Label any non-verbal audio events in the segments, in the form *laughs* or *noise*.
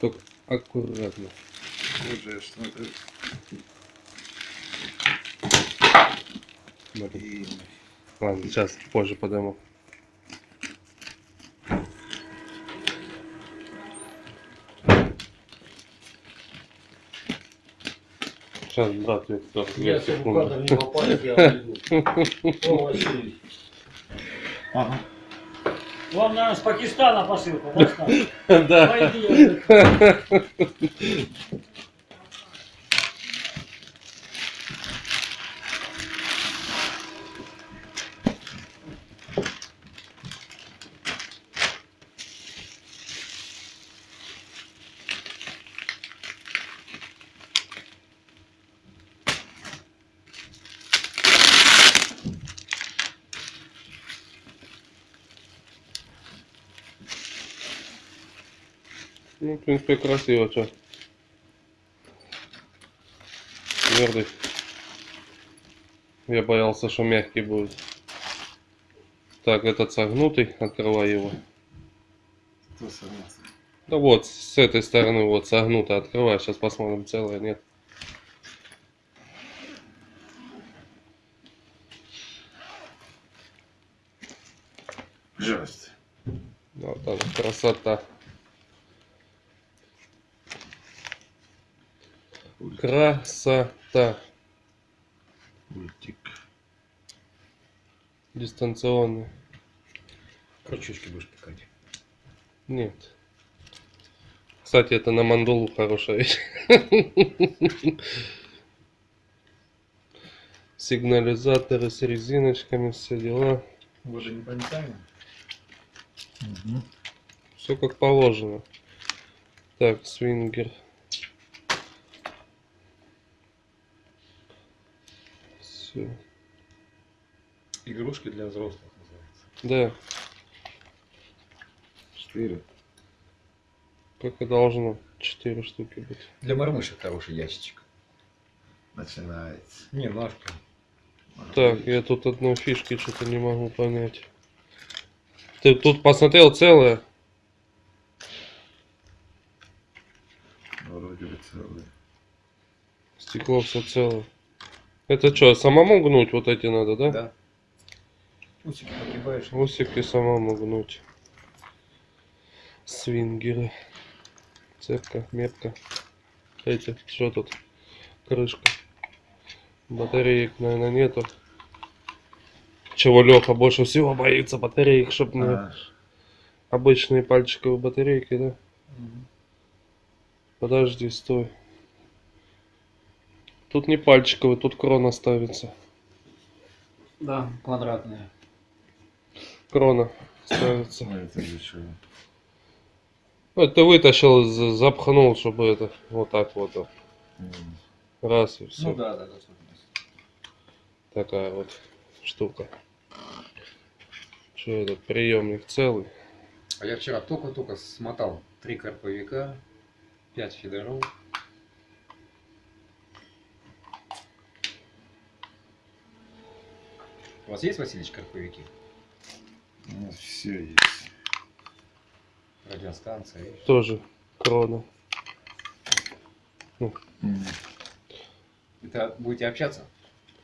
Только аккуратно. Уже э, Блин. Ладно, сейчас позже подниму. Сейчас, брат, Виктор, две Если кадр не попадет, я уйду. *laughs* О, Василий. Ага. Вам, наверное, с Пакистана посылка, да, *laughs* Ну, в принципе, красиво, что. Твердый. Я боялся, что мягкий будет. Так, этот согнутый, открывай его. Кто сорвался? Да вот, с этой стороны вот согнуто, открывай, сейчас посмотрим, целое, нет. Жесть. Вот она, красота. Красота. Ультик. Дистанционный. Крючочки будешь пикать. Нет. Кстати, это на мандулу хорошая вещь. Сигнализаторы с резиночками, все дела. Уже не понятаем. Угу. Все как положено. Так, свингер. Все. Игрушки для взрослых называется. Да, Четыре. как и должно. Четыре штуки быть. Для мормышек хороший ящичек. Начинается. Не, ножка. Так, я тут одной фишки что-то не могу понять. Ты тут посмотрел целое? Вроде бы целый. Стекло все целое. Это что, самому гнуть вот эти надо, да? Да. Усики погибаешь. Усики самому гнуть. Свингеры. Цепка, метка. Эти, что тут? Крышка. Батареек, наверное, нету. Чего Леха больше всего боится батареек, чтобы не А, обычные пальчиковые батарейки, да? Подожди, стой. Тут не пальчиковый, тут крона ставится. Да, квадратные. Крона ставится. ну это для чего? Ну, это ты вытащил, за- запхнул, чтобы это вот так вот. Раз и все. Ну да, да, да. Такая вот штука. Что этот приемник целый? А я вчера только-только смотал три карповика, пять фидеров. У вас есть, Васильевич, карповики? У нас все есть. Радиостанция. и- Тоже крона. М. Это будете общаться?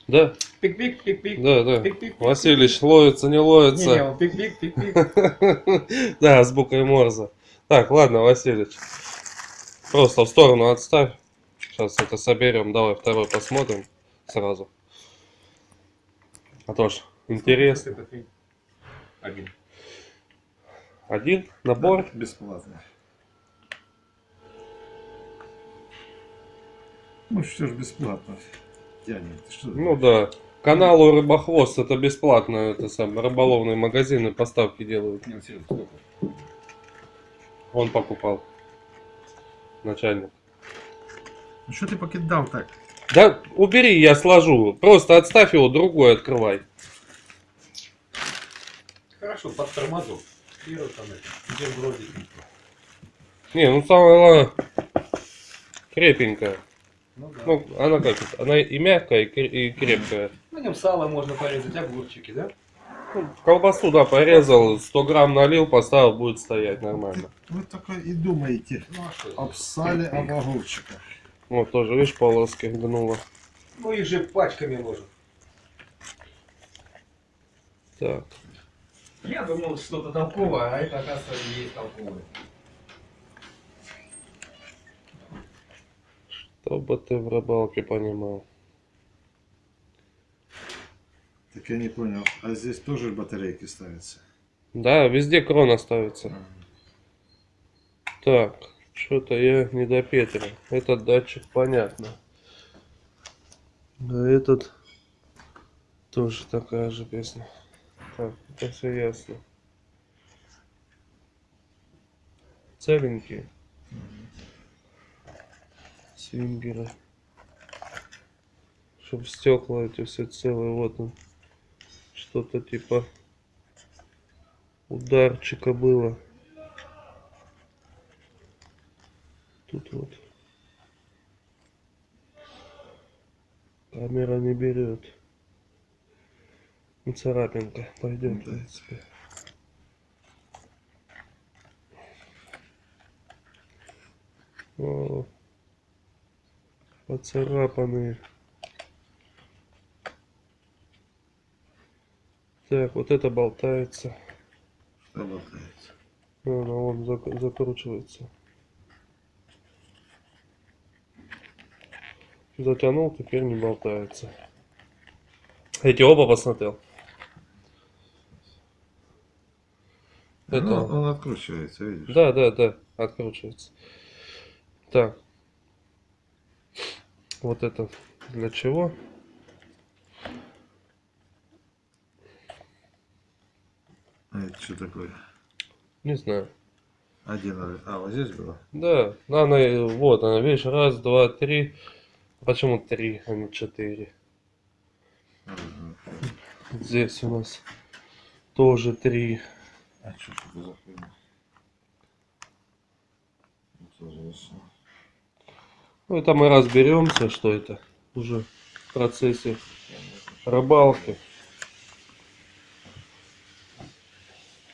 Да, Пик-пик, пик-пик. да, да. Пик-пик. Васильевич, ловится, не Не, не, ловится. он пик-пик, пик-пик. *laughs* Да, с буквой Морзе. Так, ладно, Васильевич. Просто в сторону отставь. Сейчас это соберем. Давай второй посмотрим сразу. А то ж интересно. Это ты. Один. Один набор. Да, бесплатно. Ну все же бесплатно. Тянет. Ты что Ну да. Каналу Рыбохвост это бесплатно. Это сам рыболовные магазины поставки делают. Не, ну, серьезно, сколько? Он покупал. Начальник. Ну что ты покидал так? Да убери, я сложу. Просто отставь его, другой открывай. Хорошо, под тормозок. Первый там это. Бутербродик. Не, ну самое главное, крепенькая. Ну да. Ну, она как это? Она и мягкая, и кре- и крепкая. На нем сало можно порезать, огурчики, да? Ну, колбасу, да, порезал, 100 грамм налил, поставил, будет стоять нормально. Вы только и думаете Ну, а об сале, об огурчиках. Вот, тоже, видишь, полоски гнуло. Ну их же пачками ложат. Так, Я думал, что-то толковое, а это, оказывается, и есть толковое. чтобы ты в рыбалке понимал. Так я не понял, а здесь тоже батарейки ставятся? Да, везде крона ставится. Ага. Так, что-то я не допетрил. Этот датчик понятно. А этот тоже такая же песня. Так, это все ясно. Целенькие. Свингеры. Чтоб стекла эти все целые. Вот он. Что-то типа ударчика было. Вот. Камера не берет. Ну, царапинка пойдет, в принципе. О, поцарапанные. Так, вот это болтается. Что болтается? Ну, ну, он зак- закручивается. Затянул, теперь не болтается. Эти оба посмотрел. Это- Ну, он откручивается, видишь? Да, да, да, откручивается. Так. Вот это для чего? А это что такое? Не знаю. Один, а вот здесь было? Да, она, вот она, видишь, раз, два, три. Почему три, а не четыре? Мгм. Здесь у нас тоже три. А что это за хуйня? Интересно. Ну, это мы разберемся, что это уже в процессе рыбалки.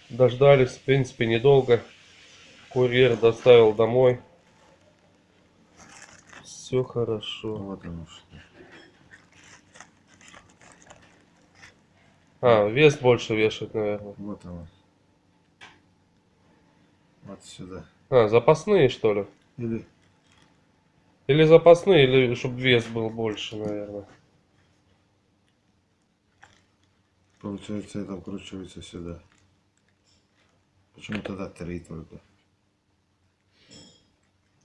Дождались, в принципе, недолго. Курьер доставил домой. Все хорошо. Вот оно что. А, вес больше вешать, наверное. Вот оно. Вот сюда. А, запасные, что ли? Или Или запасные, или чтобы вес был больше, наверное. получается это вкручивается сюда. Почему тогда три только?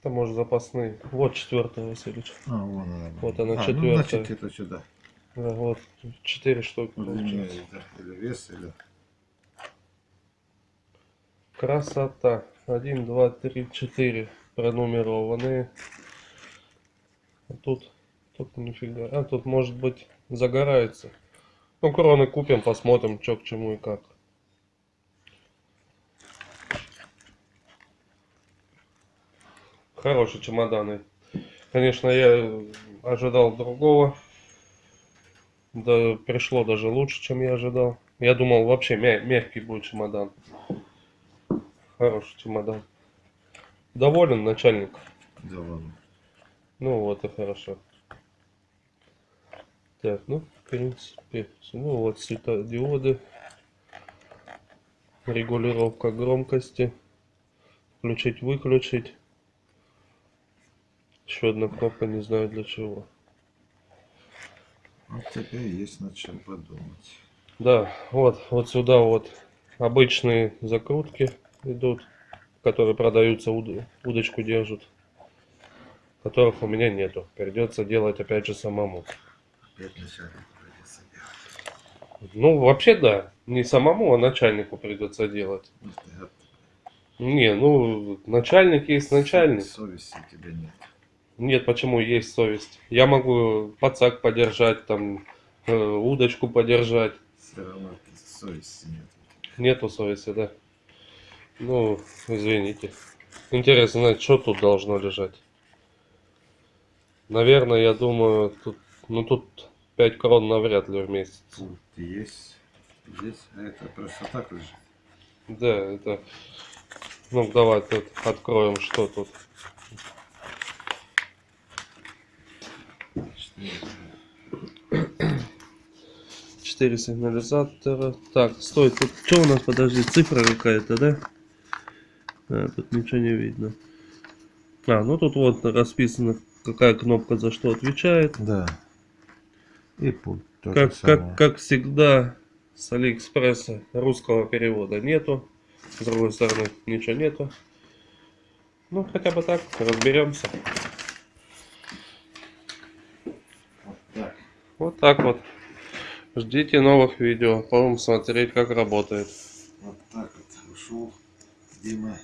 Это может запасные. Вот четвертая, Васильевич. А, вон она. Вот она, а, Ну, четвертая. значит, это сюда. Да, вот, четыре штуки Вот получается. Или вес, или... Красота. Один, два, три, четыре пронумерованные. А тут, тут нифига. А тут может быть загорается. Ну, кроны купим, посмотрим, что к чему и как. Хорошие чемоданы. Конечно, я ожидал другого. Да, пришло даже лучше, чем я ожидал. Я думал, вообще мя- мягкий будет чемодан. Хороший чемодан. Доволен начальник? Ладно. Ну вот и хорошо. Так, ну, в принципе, ну вот светодиоды. Регулировка громкости. Включить, выключить. Еще одна кнопка, не знаю для чего. Вот теперь есть над чем подумать. Да, вот, вот сюда вот обычные закрутки идут, которые продаются, уд- удочку держат, которых у меня нету. Придется делать опять же самому. Опять начальник придется делать. Ну, вообще да, не самому, а начальнику придется делать. Ну, Не, ну, начальник есть начальник. Совести у тебя нет. Нет, почему есть совесть? Я могу пацак подержать, там, э, удочку подержать. Все равно совести нет. Нету совести, да? Ну, извините. Интересно что тут должно лежать. Наверное, я думаю, тут, ну тут 5 крон навряд ли в месяц. Тут есть. Здесь а это просто так лежит. Да, это... Ну, давай тут откроем, что тут. Четыре сигнализатора. Так, стой, тут что у нас, подожди, цифра какая-то, да? А, тут ничего не видно. А, ну тут вот расписано, какая кнопка за что отвечает. Да. И пульт. Как, как, как всегда, с Алиэкспресса русского перевода нету. С другой стороны, ничего нету. Ну, хотя бы так, разберемся. Вот так вот. Ждите новых видео. Будем смотреть, как работает. Вот так вот ушел Дима.